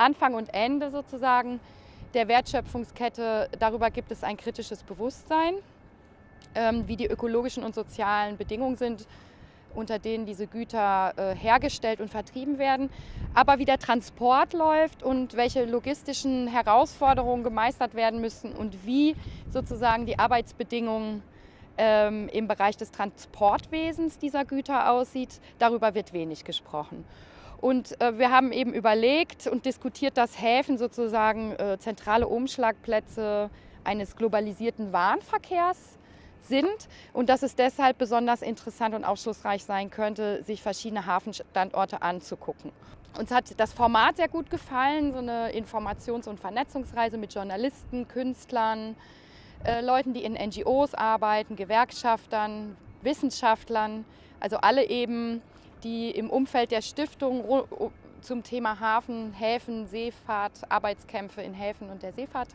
Anfang und Ende sozusagen der Wertschöpfungskette, darüber gibt es ein kritisches Bewusstsein, ähm, wie die ökologischen und sozialen Bedingungen sind, unter denen diese Güter äh, hergestellt und vertrieben werden, aber wie der Transport läuft und welche logistischen Herausforderungen gemeistert werden müssen und wie sozusagen die Arbeitsbedingungen ähm, im Bereich des Transportwesens dieser Güter aussieht, darüber wird wenig gesprochen. Und äh, wir haben eben überlegt und diskutiert, dass Häfen sozusagen äh, zentrale Umschlagplätze eines globalisierten Warenverkehrs sind und dass es deshalb besonders interessant und aufschlussreich sein könnte, sich verschiedene Hafenstandorte anzugucken. Uns hat das Format sehr gut gefallen, so eine Informations- und Vernetzungsreise mit Journalisten, Künstlern, äh, Leuten, die in NGOs arbeiten, Gewerkschaftern, Wissenschaftlern, also alle eben, die im Umfeld der Stiftung zum Thema Hafen, Häfen, Seefahrt, Arbeitskämpfe in Häfen und der Seefahrt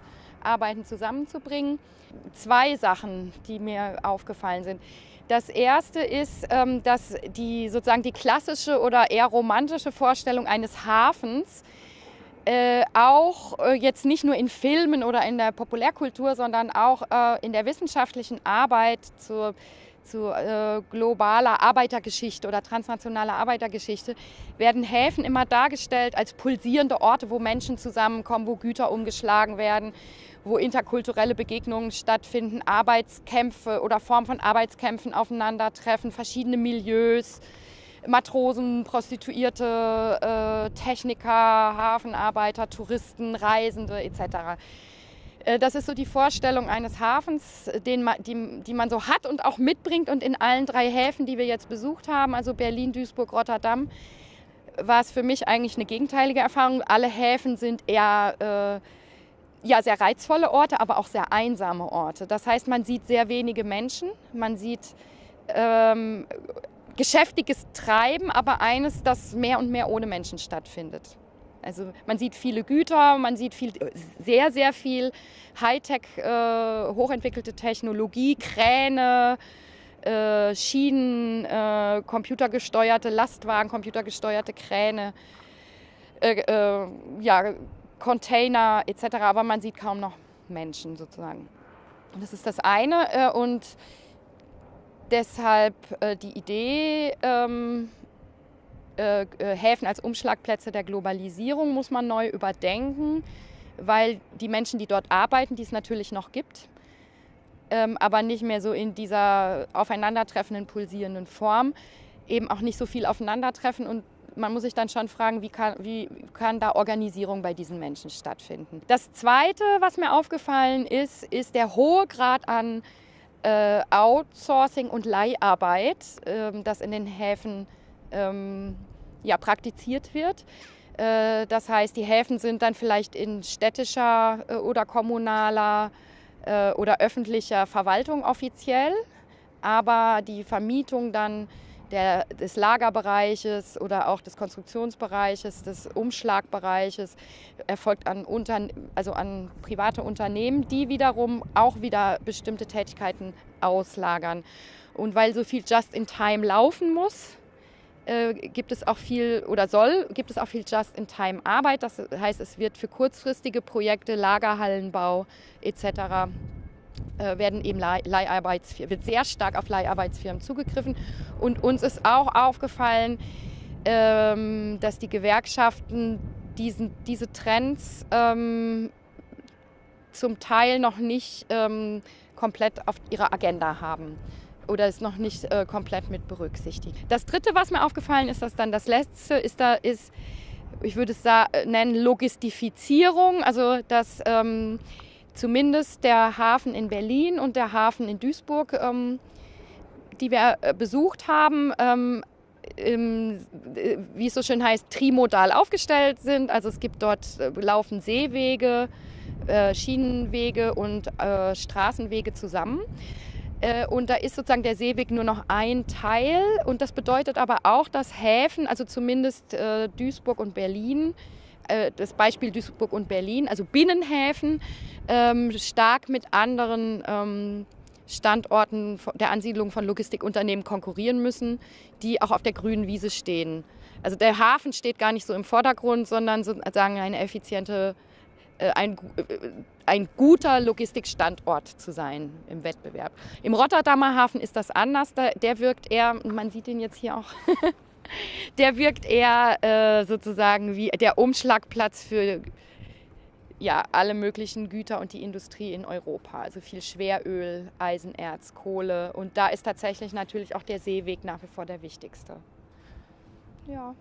arbeiten, zusammenzubringen. Zwei Sachen, die mir aufgefallen sind. Das erste ist, ähm, dass die sozusagen die klassische oder eher romantische Vorstellung eines Hafens äh, auch äh, jetzt nicht nur in Filmen oder in der Populärkultur, sondern auch äh, in der wissenschaftlichen Arbeit zur zu äh, globaler Arbeitergeschichte oder transnationaler Arbeitergeschichte, werden Häfen immer dargestellt als pulsierende Orte, wo Menschen zusammenkommen, wo Güter umgeschlagen werden, wo interkulturelle Begegnungen stattfinden, Arbeitskämpfe oder Formen von Arbeitskämpfen aufeinandertreffen, verschiedene Milieus, Matrosen, Prostituierte, äh, Techniker, Hafenarbeiter, Touristen, Reisende etc. Äh, das ist so die Vorstellung eines Hafens, den man, die, die man so hat und auch mitbringt. Und in allen drei Häfen, die wir jetzt besucht haben, also Berlin, Duisburg, Rotterdam, war es für mich eigentlich eine gegenteilige Erfahrung. Alle Häfen sind eher äh, ja, sehr reizvolle Orte, aber auch sehr einsame Orte. Das heißt, man sieht sehr wenige Menschen, man sieht ähm, geschäftiges Treiben, aber eines, das mehr und mehr ohne Menschen stattfindet. Also man sieht viele Güter, man sieht viel, sehr, sehr viel Hightech, äh, hochentwickelte Technologie, Kräne, äh, Schienen, äh, computergesteuerte Lastwagen, computergesteuerte Kräne, äh, äh, ja, Container etc. Aber man sieht kaum noch Menschen sozusagen. Das ist das eine. Äh, und deshalb die Idee, ähm, äh, äh, Häfen als Umschlagplätze der Globalisierung muss man neu überdenken, weil die Menschen, die dort arbeiten, die es natürlich noch gibt, ähm, aber nicht mehr so in dieser aufeinandertreffenden, pulsierenden Form, eben auch nicht so viel aufeinandertreffen und man muss sich dann schon fragen, wie kann, wie kann da Organisierung bei diesen Menschen stattfinden. Das Zweite, was mir aufgefallen ist, ist der hohe Grad an äh, Outsourcing und Leiharbeit, äh, das in den Häfen ähm, ja, praktiziert wird. Äh, das heißt, die Häfen sind dann vielleicht in städtischer äh, oder kommunaler äh, oder öffentlicher Verwaltung offiziell, aber die Vermietung dann der, des Lagerbereiches oder auch des Konstruktionsbereiches, des Umschlagbereiches erfolgt an, Unter also an private Unternehmen, die wiederum auch wieder bestimmte Tätigkeiten auslagern. Und weil so viel Just-in-Time laufen muss, äh, gibt es auch viel oder soll, gibt es auch viel Just-in-Time-Arbeit. Das heißt, es wird für kurzfristige Projekte, Lagerhallenbau etc. Äh, werden eben Leiharbeitsfirmen, wird sehr stark auf Leiharbeitsfirmen zugegriffen. Und uns ist auch aufgefallen, ähm, dass die Gewerkschaften diesen, diese Trends ähm, zum Teil noch nicht ähm, komplett auf ihrer Agenda haben oder ist noch nicht äh, komplett mit berücksichtigt. Das dritte, was mir aufgefallen ist, dass dann das letzte ist da ist, ich würde es nennen, Logistifizierung, also dass ähm, zumindest der Hafen in Berlin und der Hafen in Duisburg, ähm, die wir äh, besucht haben, ähm, äh, wie es so schön heißt, trimodal aufgestellt sind. Also es gibt dort äh, laufen Seewege, Schienenwege und Straßenwege zusammen. Äh, und da ist sozusagen der Seeweg nur noch ein Teil. Und das bedeutet aber auch, dass Häfen, also zumindest äh, Duisburg und Berlin, äh, das Beispiel Duisburg und Berlin, also Binnenhäfen, ähm, stark mit anderen ähm, Standorten der Ansiedlung von Logistikunternehmen konkurrieren müssen, die auch auf der grünen Wiese stehen. also der Hafen steht gar nicht so im Vordergrund, sondern sozusagen eine effiziente, ein, äh, ein guter Logistikstandort zu sein im Wettbewerb. Im Rotterdamer Hafen ist das anders. Der wirkt eher, man sieht ihn jetzt hier auch, der wirkt eher äh, sozusagen wie der Umschlagplatz für ja, alle möglichen Güter und die Industrie in Europa. Also viel Schweröl, Eisenerz, Kohle. Und da ist tatsächlich natürlich auch der Seeweg nach wie vor der wichtigste. Ja.